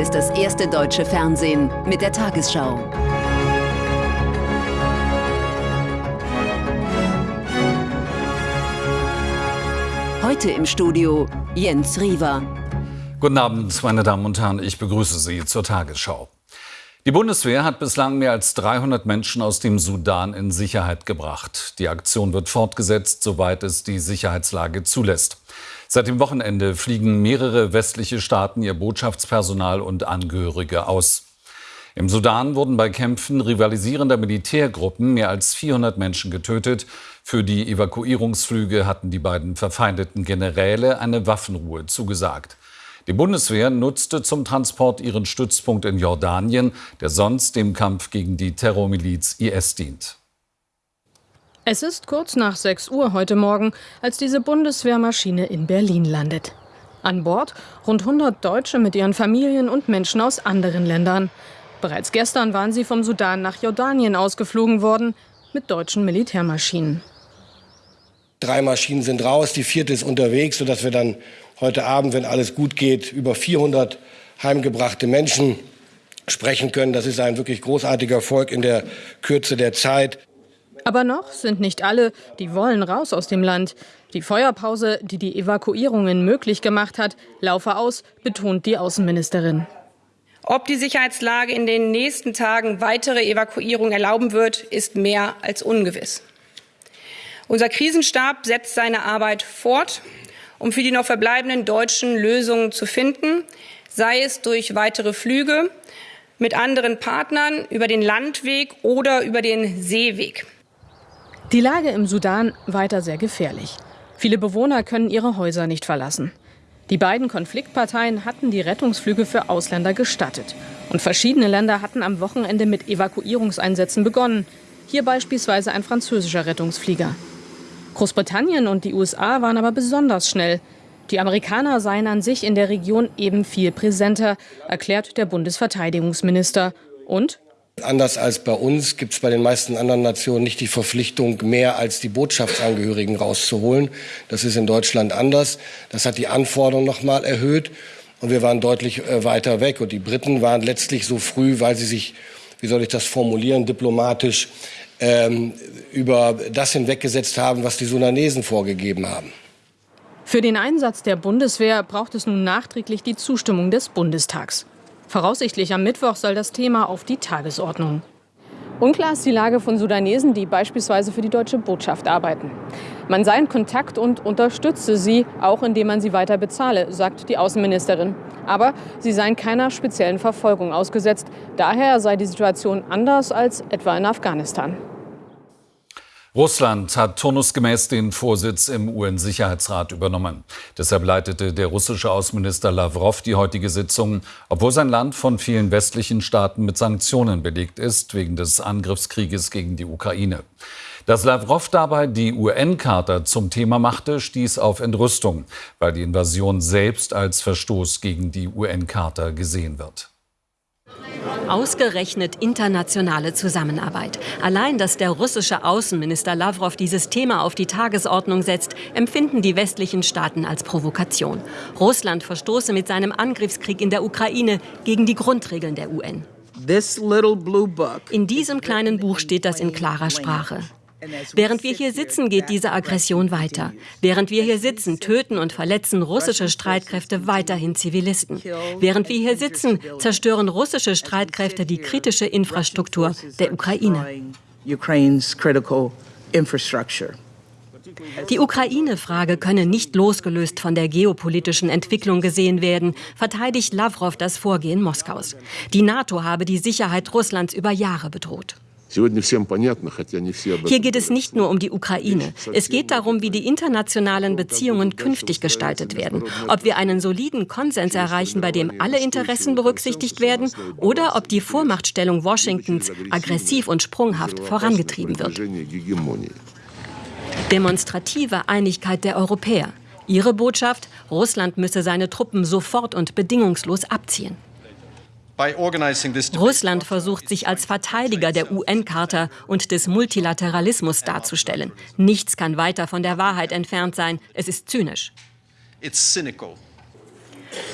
Hier ist das erste deutsche Fernsehen mit der Tagesschau. Heute im Studio Jens Riewer. Guten Abend, meine Damen und Herren. Ich begrüße Sie zur Tagesschau. Die Bundeswehr hat bislang mehr als 300 Menschen aus dem Sudan in Sicherheit gebracht. Die Aktion wird fortgesetzt, soweit es die Sicherheitslage zulässt. Seit dem Wochenende fliegen mehrere westliche Staaten ihr Botschaftspersonal und Angehörige aus. Im Sudan wurden bei Kämpfen rivalisierender Militärgruppen mehr als 400 Menschen getötet. Für die Evakuierungsflüge hatten die beiden verfeindeten Generäle eine Waffenruhe zugesagt. Die Bundeswehr nutzte zum Transport ihren Stützpunkt in Jordanien, der sonst dem Kampf gegen die Terrormiliz IS dient. Es ist kurz nach 6 Uhr heute Morgen, als diese Bundeswehrmaschine in Berlin landet. An Bord rund 100 Deutsche mit ihren Familien und Menschen aus anderen Ländern. Bereits gestern waren sie vom Sudan nach Jordanien ausgeflogen worden mit deutschen Militärmaschinen. Drei Maschinen sind raus, die vierte ist unterwegs, sodass wir dann heute Abend, wenn alles gut geht, über 400 heimgebrachte Menschen sprechen können. Das ist ein wirklich großartiger Erfolg in der Kürze der Zeit. Aber noch sind nicht alle, die wollen raus aus dem Land. Die Feuerpause, die die Evakuierungen möglich gemacht hat, laufe aus, betont die Außenministerin. Ob die Sicherheitslage in den nächsten Tagen weitere Evakuierungen erlauben wird, ist mehr als ungewiss. Unser Krisenstab setzt seine Arbeit fort, um für die noch verbleibenden Deutschen Lösungen zu finden, sei es durch weitere Flüge mit anderen Partnern über den Landweg oder über den Seeweg. Die Lage im Sudan weiter sehr gefährlich. Viele Bewohner können ihre Häuser nicht verlassen. Die beiden Konfliktparteien hatten die Rettungsflüge für Ausländer gestattet. Und verschiedene Länder hatten am Wochenende mit Evakuierungseinsätzen begonnen. Hier beispielsweise ein französischer Rettungsflieger. Großbritannien und die USA waren aber besonders schnell. Die Amerikaner seien an sich in der Region eben viel präsenter, erklärt der Bundesverteidigungsminister. Und Anders als bei uns gibt es bei den meisten anderen Nationen nicht die Verpflichtung, mehr als die Botschaftsangehörigen rauszuholen. Das ist in Deutschland anders. Das hat die Anforderungen noch mal erhöht. Und wir waren deutlich äh, weiter weg. Und die Briten waren letztlich so früh, weil sie sich, wie soll ich das formulieren, diplomatisch ähm, über das hinweggesetzt haben, was die Sudanesen vorgegeben haben. Für den Einsatz der Bundeswehr braucht es nun nachträglich die Zustimmung des Bundestags. Voraussichtlich am Mittwoch soll das Thema auf die Tagesordnung. Unklar ist die Lage von Sudanesen, die beispielsweise für die deutsche Botschaft arbeiten. Man sei in Kontakt und unterstütze sie, auch indem man sie weiter bezahle, sagt die Außenministerin. Aber sie seien keiner speziellen Verfolgung ausgesetzt. Daher sei die Situation anders als etwa in Afghanistan. Russland hat turnusgemäß den Vorsitz im UN-Sicherheitsrat übernommen. Deshalb leitete der russische Außenminister Lavrov die heutige Sitzung, obwohl sein Land von vielen westlichen Staaten mit Sanktionen belegt ist, wegen des Angriffskrieges gegen die Ukraine. Dass Lavrov dabei die UN-Charta zum Thema machte, stieß auf Entrüstung, weil die Invasion selbst als Verstoß gegen die UN-Charta gesehen wird. Ausgerechnet internationale Zusammenarbeit. Allein, dass der russische Außenminister Lavrov dieses Thema auf die Tagesordnung setzt, empfinden die westlichen Staaten als Provokation. Russland verstoße mit seinem Angriffskrieg in der Ukraine gegen die Grundregeln der UN. In diesem kleinen Buch steht das in klarer Sprache. Während wir hier sitzen, geht diese Aggression weiter. Während wir hier sitzen, töten und verletzen russische Streitkräfte weiterhin Zivilisten. Während wir hier sitzen, zerstören russische Streitkräfte die kritische Infrastruktur der Ukraine. Die Ukraine-Frage könne nicht losgelöst von der geopolitischen Entwicklung gesehen werden, verteidigt Lavrov das Vorgehen Moskaus. Die NATO habe die Sicherheit Russlands über Jahre bedroht. Hier geht es nicht nur um die Ukraine. Es geht darum, wie die internationalen Beziehungen künftig gestaltet werden. Ob wir einen soliden Konsens erreichen, bei dem alle Interessen berücksichtigt werden, oder ob die Vormachtstellung Washingtons aggressiv und sprunghaft vorangetrieben wird. Demonstrative Einigkeit der Europäer. Ihre Botschaft, Russland müsse seine Truppen sofort und bedingungslos abziehen. Russland versucht sich als Verteidiger der UN-Charta und des Multilateralismus darzustellen. Nichts kann weiter von der Wahrheit entfernt sein. Es ist zynisch.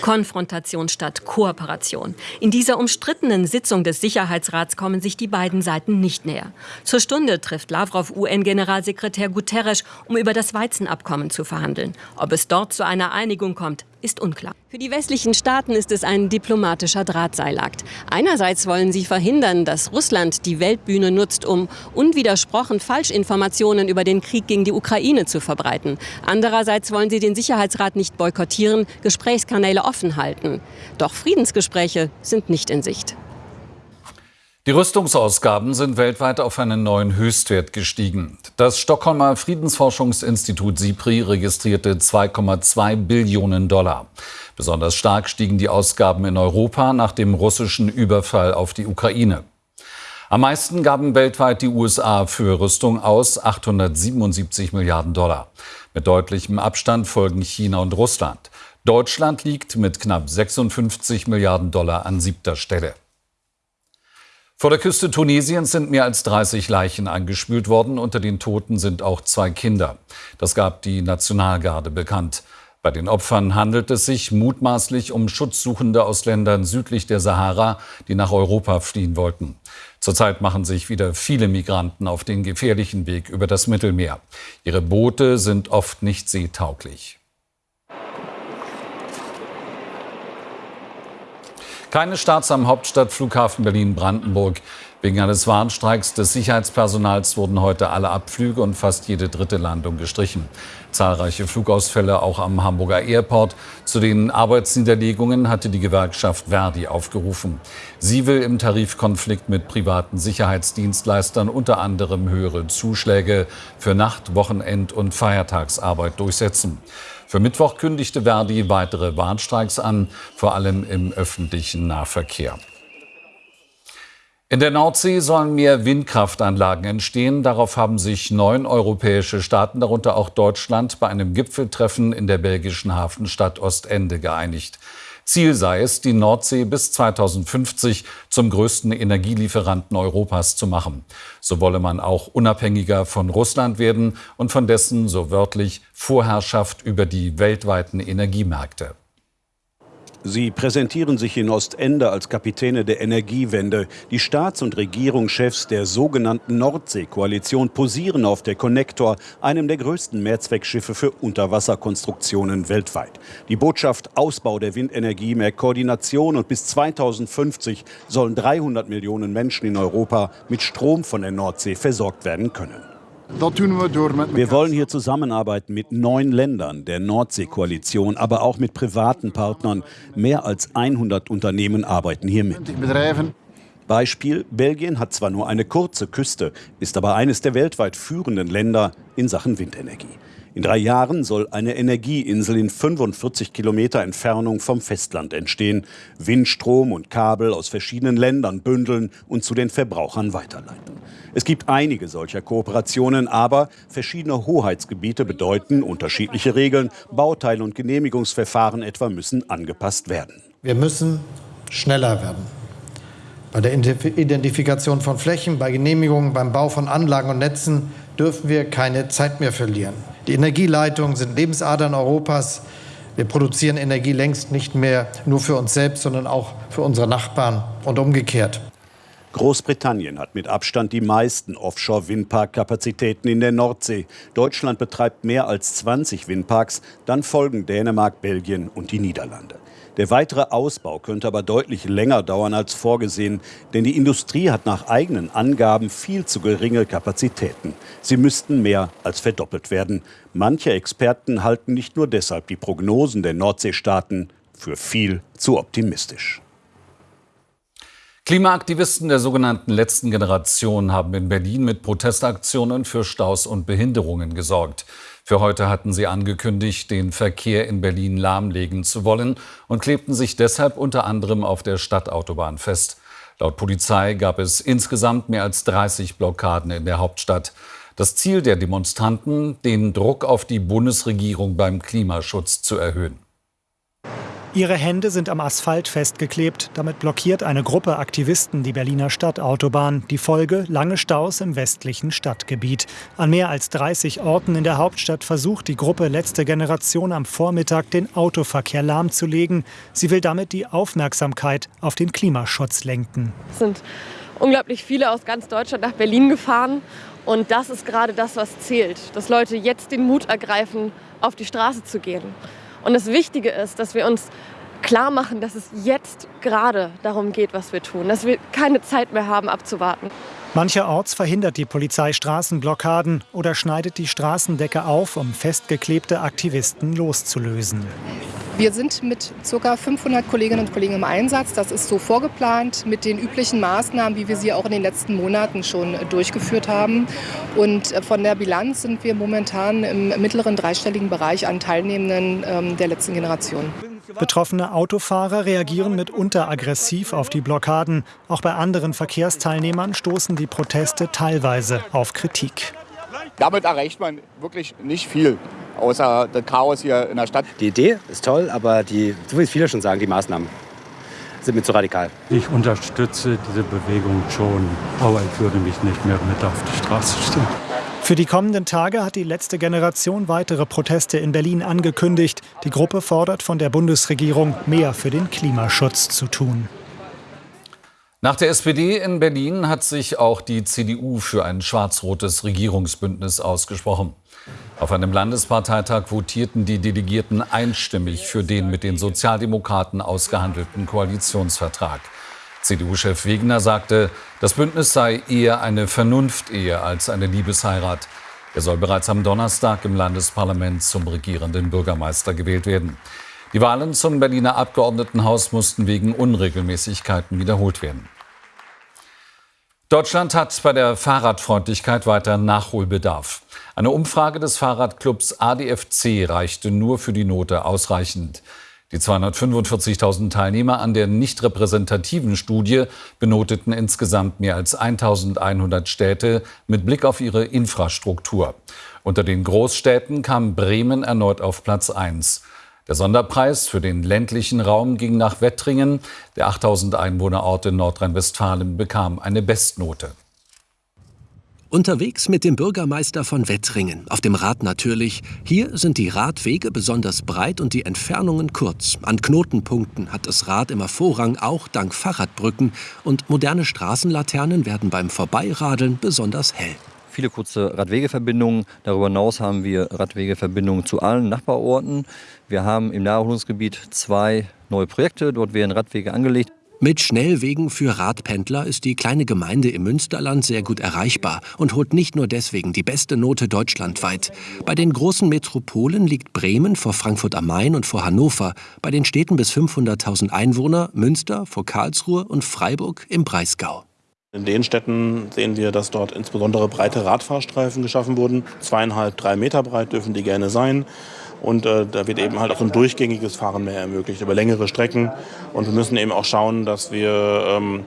Konfrontation statt Kooperation. In dieser umstrittenen Sitzung des Sicherheitsrats kommen sich die beiden Seiten nicht näher. Zur Stunde trifft Lavrov UN-Generalsekretär Guterres, um über das Weizenabkommen zu verhandeln. Ob es dort zu einer Einigung kommt, ist unklar. Für die westlichen Staaten ist es ein diplomatischer Drahtseilakt. Einerseits wollen sie verhindern, dass Russland die Weltbühne nutzt, um unwidersprochen Falschinformationen über den Krieg gegen die Ukraine zu verbreiten. Andererseits wollen sie den Sicherheitsrat nicht boykottieren, Gesprächskanäle offen halten. Doch Friedensgespräche sind nicht in Sicht. Die Rüstungsausgaben sind weltweit auf einen neuen Höchstwert gestiegen. Das Stockholmer Friedensforschungsinstitut SIPRI registrierte 2,2 Billionen Dollar. Besonders stark stiegen die Ausgaben in Europa nach dem russischen Überfall auf die Ukraine. Am meisten gaben weltweit die USA für Rüstung aus, 877 Milliarden Dollar. Mit deutlichem Abstand folgen China und Russland. Deutschland liegt mit knapp 56 Milliarden Dollar an siebter Stelle. Vor der Küste Tunesiens sind mehr als 30 Leichen angespült worden. Unter den Toten sind auch zwei Kinder. Das gab die Nationalgarde bekannt. Bei den Opfern handelt es sich mutmaßlich um Schutzsuchende aus Ländern südlich der Sahara, die nach Europa fliehen wollten. Zurzeit machen sich wieder viele Migranten auf den gefährlichen Weg über das Mittelmeer. Ihre Boote sind oft nicht seetauglich. Keine Starts am Hauptstadtflughafen Berlin-Brandenburg. Wegen eines Warnstreiks des Sicherheitspersonals wurden heute alle Abflüge und fast jede dritte Landung gestrichen. Zahlreiche Flugausfälle auch am Hamburger Airport. Zu den Arbeitsniederlegungen hatte die Gewerkschaft Verdi aufgerufen. Sie will im Tarifkonflikt mit privaten Sicherheitsdienstleistern unter anderem höhere Zuschläge für Nacht-, Wochenend- und Feiertagsarbeit durchsetzen. Für Mittwoch kündigte Verdi weitere Warnstreiks an, vor allem im öffentlichen Nahverkehr. In der Nordsee sollen mehr Windkraftanlagen entstehen. Darauf haben sich neun europäische Staaten, darunter auch Deutschland, bei einem Gipfeltreffen in der belgischen Hafenstadt Ostende geeinigt. Ziel sei es, die Nordsee bis 2050 zum größten Energielieferanten Europas zu machen. So wolle man auch unabhängiger von Russland werden und von dessen, so wörtlich, Vorherrschaft über die weltweiten Energiemärkte. Sie präsentieren sich in Ostende als Kapitäne der Energiewende. Die Staats- und Regierungschefs der sogenannten Nordsee-Koalition posieren auf der Connector, einem der größten Mehrzweckschiffe für Unterwasserkonstruktionen weltweit. Die Botschaft Ausbau der Windenergie, mehr Koordination und bis 2050 sollen 300 Millionen Menschen in Europa mit Strom von der Nordsee versorgt werden können. Wir wollen hier zusammenarbeiten mit neun Ländern der Nordsee-Koalition, aber auch mit privaten Partnern. Mehr als 100 Unternehmen arbeiten hier mit. Beispiel, Belgien hat zwar nur eine kurze Küste, ist aber eines der weltweit führenden Länder in Sachen Windenergie. In drei Jahren soll eine Energieinsel in 45 Kilometer Entfernung vom Festland entstehen, Windstrom und Kabel aus verschiedenen Ländern bündeln und zu den Verbrauchern weiterleiten. Es gibt einige solcher Kooperationen, aber verschiedene Hoheitsgebiete bedeuten unterschiedliche Regeln. Bauteile und Genehmigungsverfahren etwa müssen angepasst werden. Wir müssen schneller werden. Bei der Identifikation von Flächen, bei Genehmigungen, beim Bau von Anlagen und Netzen dürfen wir keine Zeit mehr verlieren. Die Energieleitungen sind Lebensadern Europas. Wir produzieren Energie längst nicht mehr nur für uns selbst, sondern auch für unsere Nachbarn und umgekehrt. Großbritannien hat mit Abstand die meisten Offshore-Windpark-Kapazitäten in der Nordsee. Deutschland betreibt mehr als 20 Windparks, dann folgen Dänemark, Belgien und die Niederlande. Der weitere Ausbau könnte aber deutlich länger dauern als vorgesehen, denn die Industrie hat nach eigenen Angaben viel zu geringe Kapazitäten. Sie müssten mehr als verdoppelt werden. Manche Experten halten nicht nur deshalb die Prognosen der Nordseestaaten für viel zu optimistisch. Klimaaktivisten der sogenannten letzten Generation haben in Berlin mit Protestaktionen für Staus und Behinderungen gesorgt. Für heute hatten sie angekündigt, den Verkehr in Berlin lahmlegen zu wollen und klebten sich deshalb unter anderem auf der Stadtautobahn fest. Laut Polizei gab es insgesamt mehr als 30 Blockaden in der Hauptstadt. Das Ziel der Demonstranten, den Druck auf die Bundesregierung beim Klimaschutz zu erhöhen. Ihre Hände sind am Asphalt festgeklebt. Damit blockiert eine Gruppe Aktivisten die Berliner Stadtautobahn. Die Folge lange Staus im westlichen Stadtgebiet. An mehr als 30 Orten in der Hauptstadt versucht die Gruppe Letzte Generation am Vormittag den Autoverkehr lahmzulegen. Sie will damit die Aufmerksamkeit auf den Klimaschutz lenken. Es sind unglaublich viele aus ganz Deutschland nach Berlin gefahren. Und das ist gerade das, was zählt. Dass Leute jetzt den Mut ergreifen, auf die Straße zu gehen. Und das Wichtige ist, dass wir uns klar machen, dass es jetzt gerade darum geht, was wir tun, dass wir keine Zeit mehr haben abzuwarten. Mancherorts verhindert die Polizei Straßenblockaden oder schneidet die Straßendecke auf, um festgeklebte Aktivisten loszulösen. Wir sind mit ca. 500 Kolleginnen und Kollegen im Einsatz. Das ist so vorgeplant mit den üblichen Maßnahmen, wie wir sie auch in den letzten Monaten schon durchgeführt haben. Und äh, von der Bilanz sind wir momentan im mittleren dreistelligen Bereich an Teilnehmenden ähm, der letzten Generation. Betroffene Autofahrer reagieren mitunter aggressiv auf die Blockaden. Auch bei anderen Verkehrsteilnehmern stoßen die Proteste teilweise auf Kritik. Damit erreicht man wirklich nicht viel außer das Chaos hier in der Stadt. Die Idee ist toll, aber die, so wie viele schon sagen, die Maßnahmen sind mir zu radikal. Ich unterstütze diese Bewegung schon, aber ich würde mich nicht mehr mit auf die Straße stellen. Für die kommenden Tage hat die letzte Generation weitere Proteste in Berlin angekündigt. Die Gruppe fordert von der Bundesregierung, mehr für den Klimaschutz zu tun. Nach der SPD in Berlin hat sich auch die CDU für ein schwarz-rotes Regierungsbündnis ausgesprochen. Auf einem Landesparteitag votierten die Delegierten einstimmig für den mit den Sozialdemokraten ausgehandelten Koalitionsvertrag. CDU-Chef Wegner sagte, das Bündnis sei eher eine Vernunftehe als eine Liebesheirat. Er soll bereits am Donnerstag im Landesparlament zum regierenden Bürgermeister gewählt werden. Die Wahlen zum Berliner Abgeordnetenhaus mussten wegen Unregelmäßigkeiten wiederholt werden. Deutschland hat bei der Fahrradfreundlichkeit weiter Nachholbedarf. Eine Umfrage des Fahrradclubs ADFC reichte nur für die Note ausreichend. Die 245.000 Teilnehmer an der nicht repräsentativen Studie benoteten insgesamt mehr als 1.100 Städte mit Blick auf ihre Infrastruktur. Unter den Großstädten kam Bremen erneut auf Platz 1. Der Sonderpreis für den ländlichen Raum ging nach Wettringen. Der 8000 Einwohnerort in Nordrhein-Westfalen bekam eine Bestnote. Unterwegs mit dem Bürgermeister von Wettringen, auf dem Rad natürlich. Hier sind die Radwege besonders breit und die Entfernungen kurz. An Knotenpunkten hat das Rad immer Vorrang, auch dank Fahrradbrücken. Und moderne Straßenlaternen werden beim Vorbeiradeln besonders hell viele kurze Radwegeverbindungen. Darüber hinaus haben wir Radwegeverbindungen zu allen Nachbarorten. Wir haben im Naherholungsgebiet zwei neue Projekte. Dort werden Radwege angelegt. Mit Schnellwegen für Radpendler ist die kleine Gemeinde im Münsterland sehr gut erreichbar und holt nicht nur deswegen die beste Note deutschlandweit. Bei den großen Metropolen liegt Bremen vor Frankfurt am Main und vor Hannover, bei den Städten bis 500.000 Einwohner Münster vor Karlsruhe und Freiburg im Breisgau. In den Städten sehen wir, dass dort insbesondere breite Radfahrstreifen geschaffen wurden. Zweieinhalb, drei Meter breit dürfen die gerne sein. Und äh, da wird eben halt auch ein durchgängiges Fahren mehr ermöglicht über längere Strecken. Und wir müssen eben auch schauen, dass wir ähm,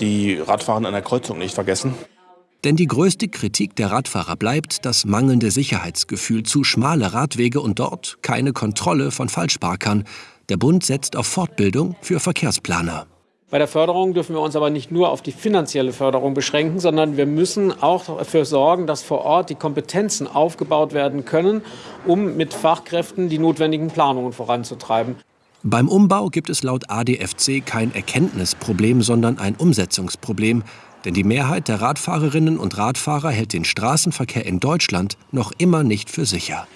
die Radfahrer an der Kreuzung nicht vergessen. Denn die größte Kritik der Radfahrer bleibt das mangelnde Sicherheitsgefühl, zu schmale Radwege und dort keine Kontrolle von Falschparkern. Der Bund setzt auf Fortbildung für Verkehrsplaner. Bei der Förderung dürfen wir uns aber nicht nur auf die finanzielle Förderung beschränken, sondern wir müssen auch dafür sorgen, dass vor Ort die Kompetenzen aufgebaut werden können, um mit Fachkräften die notwendigen Planungen voranzutreiben. Beim Umbau gibt es laut ADFC kein Erkenntnisproblem, sondern ein Umsetzungsproblem. Denn die Mehrheit der Radfahrerinnen und Radfahrer hält den Straßenverkehr in Deutschland noch immer nicht für sicher.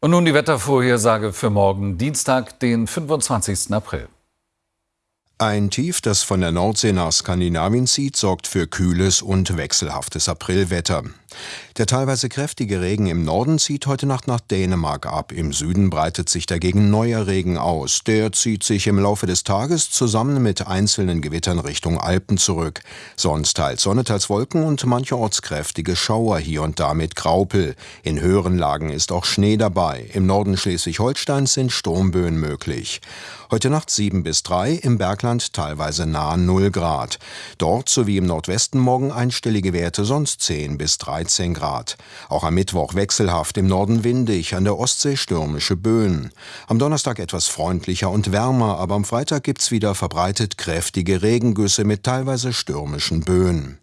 Und nun die Wettervorhersage für morgen, Dienstag, den 25. April. Ein Tief, das von der Nordsee nach Skandinavien zieht, sorgt für kühles und wechselhaftes Aprilwetter. Der teilweise kräftige Regen im Norden zieht heute Nacht nach Dänemark ab. Im Süden breitet sich dagegen neuer Regen aus. Der zieht sich im Laufe des Tages zusammen mit einzelnen Gewittern Richtung Alpen zurück. Sonst teils Sonne, teils Wolken und mancherorts kräftige Schauer hier und da mit Graupel. In höheren Lagen ist auch Schnee dabei. Im Norden Schleswig-Holsteins sind Sturmböen möglich. Heute Nacht 7 bis 3, im Bergland Norddeutschland teilweise nahe 0 Grad. Dort sowie im Nordwesten morgen einstellige Werte, sonst 10 bis 13 Grad. Auch am Mittwoch wechselhaft, im Norden windig, an der Ostsee stürmische Böen. Am Donnerstag etwas freundlicher und wärmer, aber am Freitag gibt's wieder verbreitet kräftige Regengüsse mit teilweise stürmischen Böen.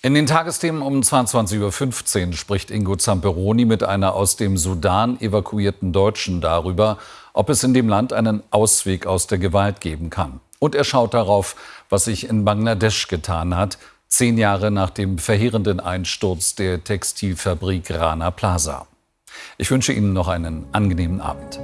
In den Tagesthemen um 22.15 Uhr spricht Ingo Zamperoni mit einer aus dem Sudan evakuierten Deutschen darüber, ob es in dem Land einen Ausweg aus der Gewalt geben kann. Und er schaut darauf, was sich in Bangladesch getan hat, zehn Jahre nach dem verheerenden Einsturz der Textilfabrik Rana Plaza. Ich wünsche Ihnen noch einen angenehmen Abend.